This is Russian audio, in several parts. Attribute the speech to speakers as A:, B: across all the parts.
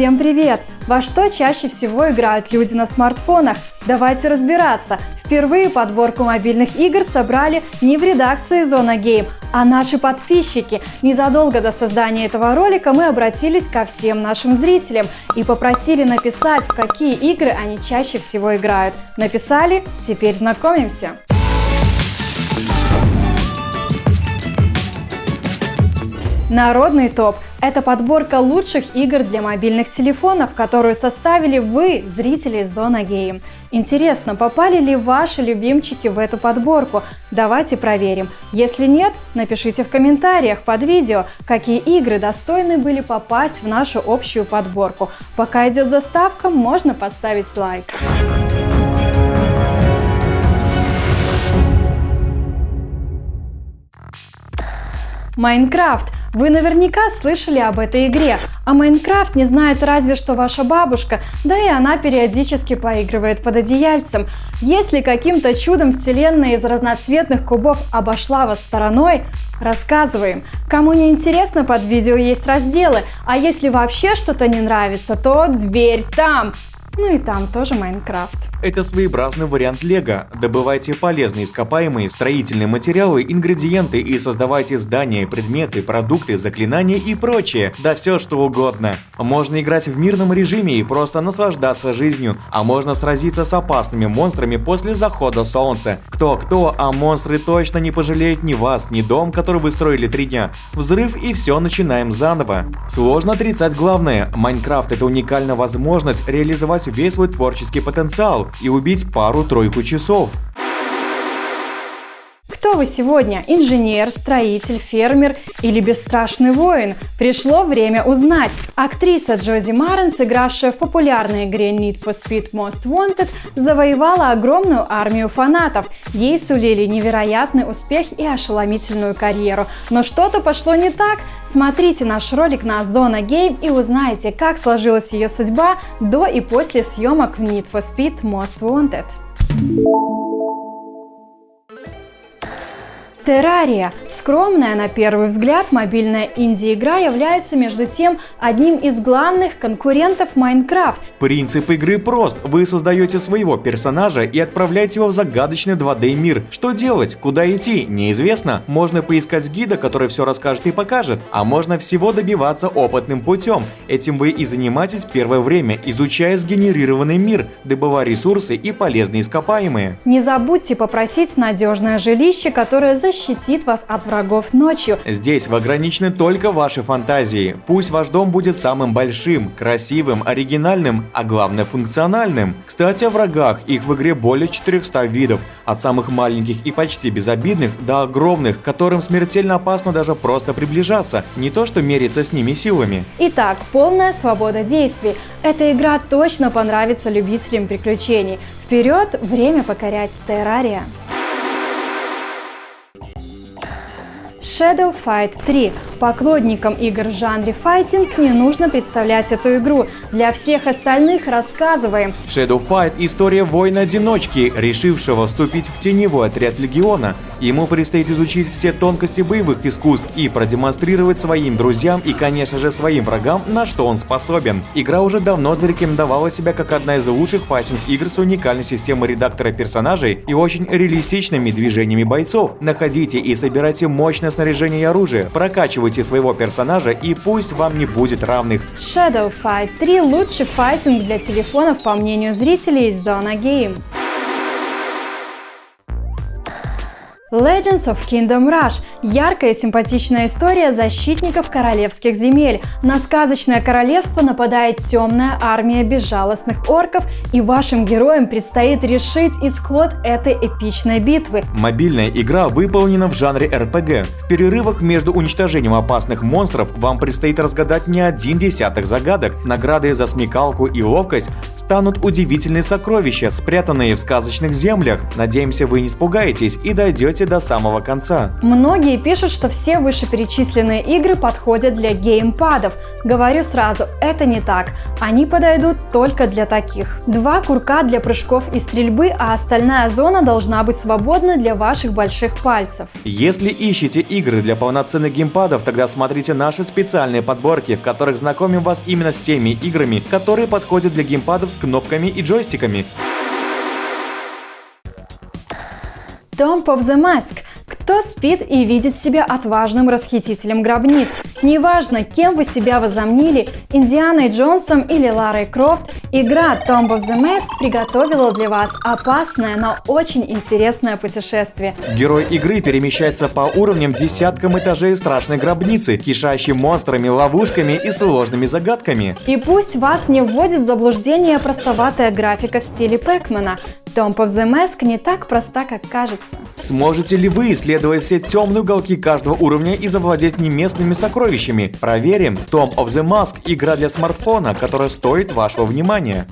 A: Всем привет! Во что чаще всего играют люди на смартфонах? Давайте разбираться. Впервые подборку мобильных игр собрали не в редакции Зона Гейм, а наши подписчики. Незадолго до создания этого ролика мы обратились ко всем нашим зрителям и попросили написать, в какие игры они чаще всего играют. Написали? Теперь знакомимся. Народный топ – это подборка лучших игр для мобильных телефонов, которую составили вы, зрители Зона Гейм. Интересно, попали ли ваши любимчики в эту подборку? Давайте проверим. Если нет, напишите в комментариях под видео, какие игры достойны были попасть в нашу общую подборку. Пока идет заставка, можно поставить лайк. Майнкрафт вы наверняка слышали об этой игре, а Майнкрафт не знает разве что ваша бабушка, да и она периодически поигрывает под одеяльцем. Если каким-то чудом вселенная из разноцветных кубов обошла вас стороной, рассказываем. Кому не интересно, под видео есть разделы, а если вообще что-то не нравится, то дверь там. Ну и там тоже Майнкрафт.
B: Это своеобразный вариант лего. Добывайте полезные ископаемые, строительные материалы, ингредиенты и создавайте здания, предметы, продукты, заклинания и прочее. Да все что угодно. Можно играть в мирном режиме и просто наслаждаться жизнью, а можно сразиться с опасными монстрами после захода солнца. Кто-кто, а монстры точно не пожалеют ни вас, ни дом, который вы строили три дня. Взрыв и все начинаем заново. Сложно отрицать главное. Майнкрафт это уникальная возможность реализовать весь свой творческий потенциал и убить пару-тройку часов.
A: Кто вы сегодня? Инженер, строитель, фермер или бесстрашный воин? Пришло время узнать. Актриса Джози Марен, сыгравшая в популярной игре Need for Speed Most Wanted, завоевала огромную армию фанатов. Ей сулили невероятный успех и ошеломительную карьеру. Но что-то пошло не так. Смотрите наш ролик на Зона Game и узнаете, как сложилась ее судьба до и после съемок в Need for Speed Most Wanted. Террария. Скромная на первый взгляд мобильная инди-игра является между тем одним из главных конкурентов Майнкрафт.
B: Принцип игры прост. Вы создаете своего персонажа и отправляете его в загадочный 2D мир. Что делать? Куда идти? Неизвестно. Можно поискать гида, который все расскажет и покажет, а можно всего добиваться опытным путем. Этим вы и занимаетесь первое время, изучая сгенерированный мир, добывая ресурсы и полезные ископаемые.
A: Не забудьте попросить надежное жилище, которое защитит вас от врагов ночью.
B: Здесь вы ограничены только ваши фантазии. Пусть ваш дом будет самым большим, красивым, оригинальным, а главное функциональным. Кстати, о врагах. Их в игре более 400 видов. От самых маленьких и почти безобидных до огромных, которым смертельно опасно даже просто приближаться. Не то что мериться с ними силами.
A: Итак, полная свобода действий. Эта игра точно понравится любителям приключений. Вперед, время покорять террария. Shadow Fight 3. Поклонникам игр в жанре файтинг не нужно представлять эту игру. Для всех остальных рассказываем.
B: Shadow Fight – история воина-одиночки, решившего вступить в теневой отряд Легиона. Ему предстоит изучить все тонкости боевых искусств и продемонстрировать своим друзьям и, конечно же, своим врагам, на что он способен. Игра уже давно зарекомендовала себя как одна из лучших файтинг-игр с уникальной системой редактора персонажей и очень реалистичными движениями бойцов. Находите и собирайте мощное различное снаряжение и оружие, прокачивайте своего персонажа и пусть вам не будет равных.
A: Shadow Fight 3 лучший файтинг для телефонов по мнению зрителей из Zona Game. Legends of Kingdom Rush – яркая и симпатичная история защитников королевских земель. На сказочное королевство нападает темная армия безжалостных орков, и вашим героям предстоит решить исход этой эпичной битвы.
B: Мобильная игра выполнена в жанре RPG. В перерывах между уничтожением опасных монстров вам предстоит разгадать не один десяток загадок. Награды за смекалку и ловкость станут удивительные сокровища, спрятанные в сказочных землях. Надеемся, вы не испугаетесь и дойдете до самого конца.
A: Многие Многие пишут, что все вышеперечисленные игры подходят для геймпадов. Говорю сразу, это не так. Они подойдут только для таких. Два курка для прыжков и стрельбы, а остальная зона должна быть свободна для ваших больших пальцев.
B: Если ищете игры для полноценных геймпадов, тогда смотрите наши специальные подборки, в которых знакомим вас именно с теми играми, которые подходят для геймпадов с кнопками и джойстиками.
A: Tomb of the Mask кто спит и видит себя отважным расхитителем гробниц? Неважно, кем вы себя возомнили, Индианой Джонсом или Ларой Крофт, игра Tomb of the Mask приготовила для вас опасное, но очень интересное путешествие.
B: Герой игры перемещается по уровням десяткам этажей страшной гробницы, кишащей монстрами, ловушками и сложными загадками.
A: И пусть вас не вводит в заблуждение простоватая графика в стиле Пэкмана, Tomb of the Mask не так проста, как кажется.
B: Сможете ли вы исследовать все темные уголки каждого уровня и завладеть неместными сокровищами? Проверим. Tomb of the Mask – игра для смартфона, которая стоит вашего внимания.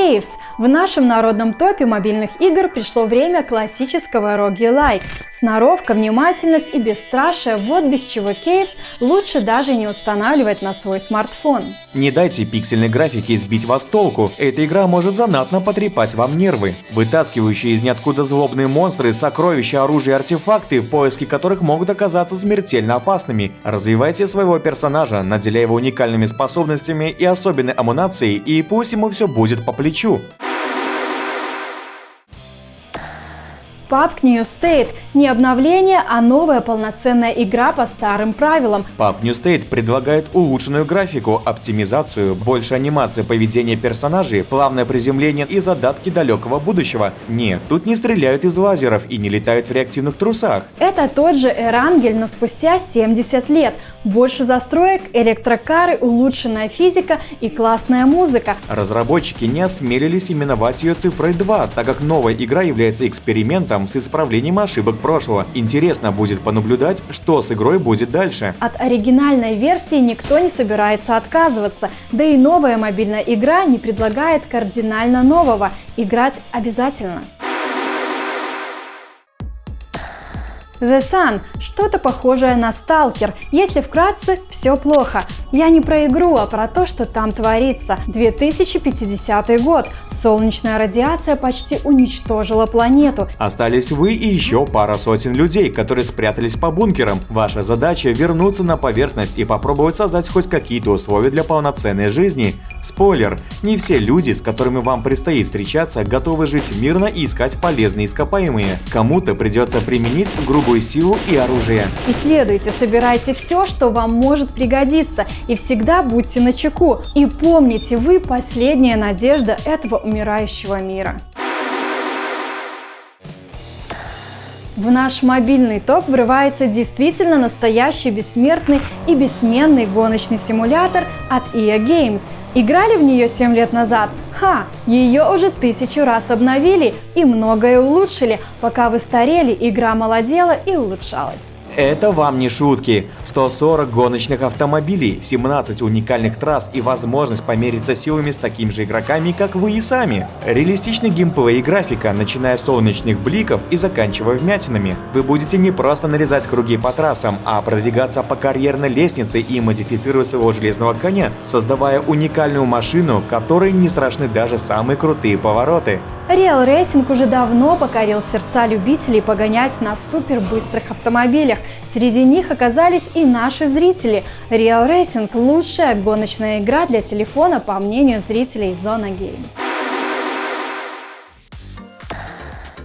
A: Caves. В нашем народном топе мобильных игр пришло время классического роги-лайк. Сноровка, внимательность и бесстрашие – вот без чего Caves лучше даже не устанавливать на свой смартфон.
B: Не дайте пиксельной графике сбить вас толку. Эта игра может занатно потрепать вам нервы. Вытаскивающие из ниоткуда злобные монстры, сокровища, оружие и артефакты, поиски которых могут оказаться смертельно опасными. Развивайте своего персонажа, наделяя его уникальными способностями и особенной амунацией, и пусть ему все будет по плечу.
A: PUBG New State – не обновление, а новая полноценная игра по старым правилам.
B: PUBG New State предлагает улучшенную графику, оптимизацию, больше анимации поведения персонажей, плавное приземление и задатки далекого будущего. Нет, тут не стреляют из лазеров и не летают в реактивных трусах.
A: Это тот же Эрангель, но спустя 70 лет. Больше застроек, электрокары, улучшенная физика и классная музыка.
B: Разработчики не осмелились именовать ее цифрой 2, так как новая игра является экспериментом с исправлением ошибок прошлого. Интересно будет понаблюдать, что с игрой будет дальше.
A: От оригинальной версии никто не собирается отказываться, да и новая мобильная игра не предлагает кардинально нового. Играть обязательно. The Sun – что-то похожее на Сталкер. Если вкратце, все плохо. Я не про игру, а про то, что там творится. 2050 год. Солнечная радиация почти уничтожила планету.
B: Остались вы и еще пара сотен людей, которые спрятались по бункерам. Ваша задача вернуться на поверхность и попробовать создать хоть какие-то условия для полноценной жизни. Спойлер, не все люди, с которыми вам предстоит встречаться, готовы жить мирно и искать полезные ископаемые. Кому-то придется применить грубую силу и оружие.
A: Исследуйте, собирайте все, что вам может пригодиться, и всегда будьте начеку. И помните, вы последняя надежда этого умирающего мира. В наш мобильный топ врывается действительно настоящий бессмертный и бессменный гоночный симулятор от EA Games. Играли в нее 7 лет назад? Ха! Ее уже тысячу раз обновили и многое улучшили. Пока вы старели, игра молодела и улучшалась.
B: Это вам не шутки. 140 гоночных автомобилей, 17 уникальных трасс и возможность помериться силами с такими же игроками, как вы и сами. Реалистичный геймплей и графика, начиная с солнечных бликов и заканчивая вмятинами. Вы будете не просто нарезать круги по трассам, а продвигаться по карьерной лестнице и модифицировать своего железного коня, создавая уникальную машину, которой не страшны даже самые крутые повороты.
A: Real Racing уже давно покорил сердца любителей погонять на супербыстрых автомобилях. Среди них оказались и наши зрители. Real Racing – лучшая гоночная игра для телефона, по мнению зрителей Zona Game.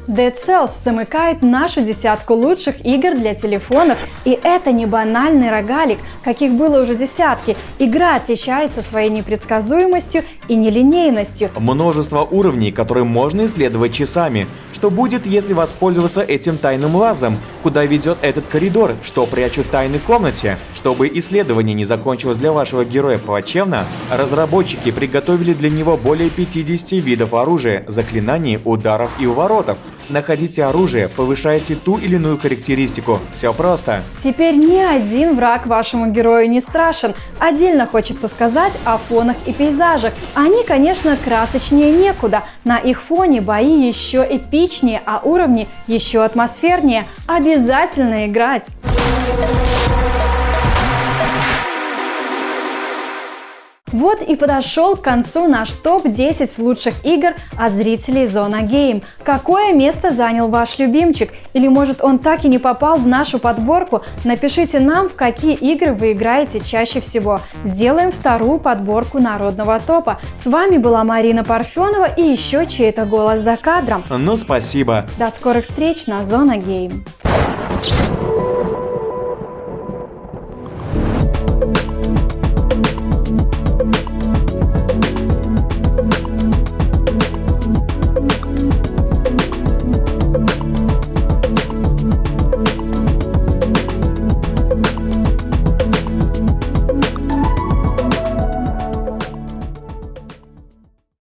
A: Dead Cells замыкает нашу десятку лучших игр для телефонов, и это не банальный рогалик, каких было уже десятки. Игра отличается своей непредсказуемостью и нелинейностью.
B: Множество уровней, которые можно исследовать часами. Что будет, если воспользоваться этим тайным лазом? Куда ведет этот коридор? Что прячут тайны комнате? Чтобы исследование не закончилось для вашего героя плачевно, разработчики приготовили для него более 50 видов оружия, заклинаний, ударов и уворотов. Находите оружие, повышайте ту или иную характеристику. Все просто.
A: Теперь ни один враг вашему герою не страшен. Отдельно хочется сказать о фонах и пейзажах. Они, конечно, красочнее некуда. На их фоне бои еще эпичнее, а уровни еще атмосфернее. Обязательно играть! Вот и подошел к концу наш топ-10 лучших игр от зрителей Зона Гейм. Какое место занял ваш любимчик? Или может он так и не попал в нашу подборку? Напишите нам, в какие игры вы играете чаще всего. Сделаем вторую подборку народного топа. С вами была Марина Парфенова и еще чей-то голос за кадром.
B: Ну спасибо.
A: До скорых встреч на Зона Гейм.